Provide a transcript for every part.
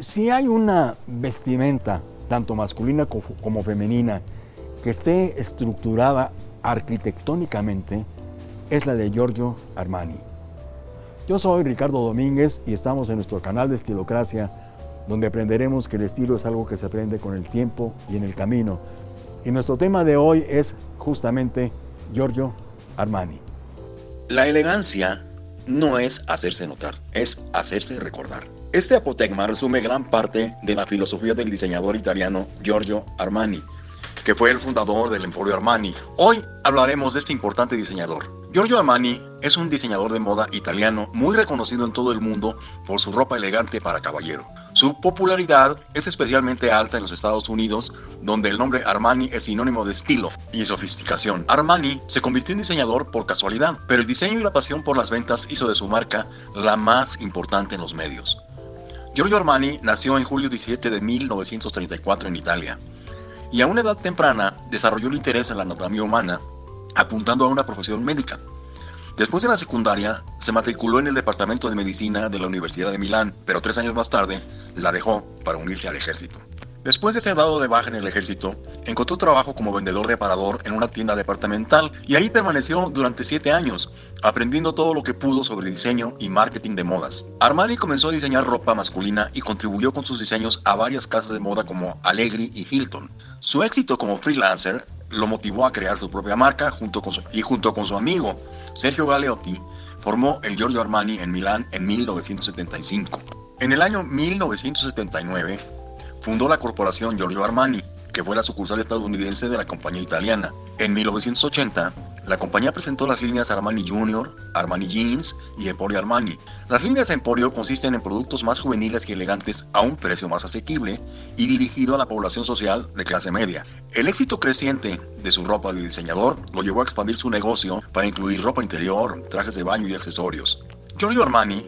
Si hay una vestimenta, tanto masculina como femenina, que esté estructurada arquitectónicamente, es la de Giorgio Armani. Yo soy Ricardo Domínguez y estamos en nuestro canal de Estilocracia, donde aprenderemos que el estilo es algo que se aprende con el tiempo y en el camino. Y nuestro tema de hoy es justamente Giorgio Armani. La elegancia no es hacerse notar, es hacerse recordar. Este apotegma resume gran parte de la filosofía del diseñador italiano Giorgio Armani, que fue el fundador del Emporio Armani. Hoy hablaremos de este importante diseñador. Giorgio Armani es un diseñador de moda italiano muy reconocido en todo el mundo por su ropa elegante para caballero. Su popularidad es especialmente alta en los Estados Unidos, donde el nombre Armani es sinónimo de estilo y sofisticación. Armani se convirtió en diseñador por casualidad, pero el diseño y la pasión por las ventas hizo de su marca la más importante en los medios. Giorgio Armani nació en julio 17 de 1934 en Italia y a una edad temprana desarrolló el interés en la anatomía humana, apuntando a una profesión médica. Después de la secundaria, se matriculó en el Departamento de Medicina de la Universidad de Milán, pero tres años más tarde la dejó para unirse al ejército. Después de ser dado de baja en el ejército, encontró trabajo como vendedor de aparador en una tienda departamental y ahí permaneció durante siete años, aprendiendo todo lo que pudo sobre diseño y marketing de modas. Armani comenzó a diseñar ropa masculina y contribuyó con sus diseños a varias casas de moda como Allegri y Hilton. Su éxito como freelancer lo motivó a crear su propia marca junto con y junto con su amigo Sergio Galeotti formó el Giorgio Armani en Milán en 1975. En el año 1979 fundó la corporación Giorgio Armani, que fue la sucursal estadounidense de la compañía italiana. En 1980, la compañía presentó las líneas Armani Junior, Armani Jeans y Emporio Armani. Las líneas Emporio consisten en productos más juveniles y elegantes a un precio más asequible y dirigido a la población social de clase media. El éxito creciente de su ropa de diseñador lo llevó a expandir su negocio para incluir ropa interior, trajes de baño y accesorios. Giorgio Armani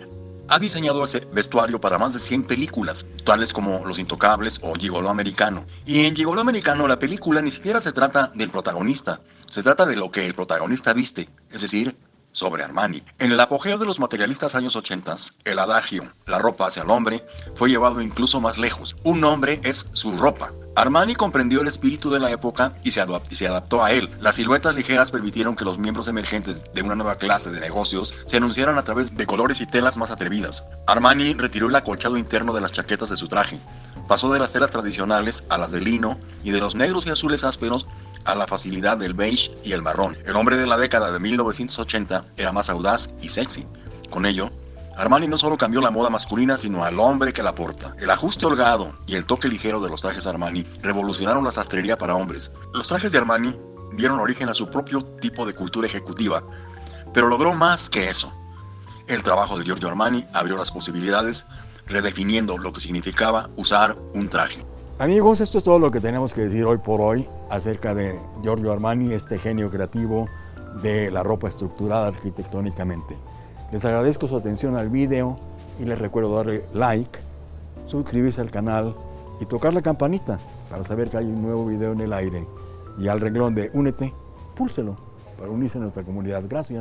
ha diseñado ese vestuario para más de 100 películas, tales como Los Intocables o Gigolo Americano. Y en Gigolo Americano la película ni siquiera se trata del protagonista, se trata de lo que el protagonista viste, es decir, sobre Armani. En el apogeo de los materialistas años 80, el adagio, la ropa hacia el hombre, fue llevado incluso más lejos. Un hombre es su ropa. Armani comprendió el espíritu de la época y se, adaptó a él. Las siluetas ligeras permitieron que los miembros emergentes de una nueva clase de negocios se anunciaran a través de colores y telas más atrevidas. Armani retiró el acolchado interno de las chaquetas de su traje. Pasó de las telas tradicionales a las de lino y de los negros y azules ásperos a la facilidad del beige y el marrón. El hombre de la década de 1980 era más audaz y sexy. Con ello, Armani no solo cambió la moda masculina, sino al hombre que la porta. El ajuste holgado y el toque ligero de los trajes Armani revolucionaron la sastrería para hombres. Los trajes de Armani dieron origen a su propio tipo de cultura ejecutiva, pero logró más que eso. El trabajo de Giorgio Armani abrió las posibilidades, redefiniendo lo que significaba usar un traje. Amigos, esto es todo lo que tenemos que decir hoy por hoy acerca de Giorgio Armani, este genio creativo de la ropa estructurada arquitectónicamente. Les agradezco su atención al video y les recuerdo darle like, suscribirse al canal y tocar la campanita para saber que hay un nuevo video en el aire. Y al renglón de Únete, púlselo para unirse a nuestra comunidad. Gracias.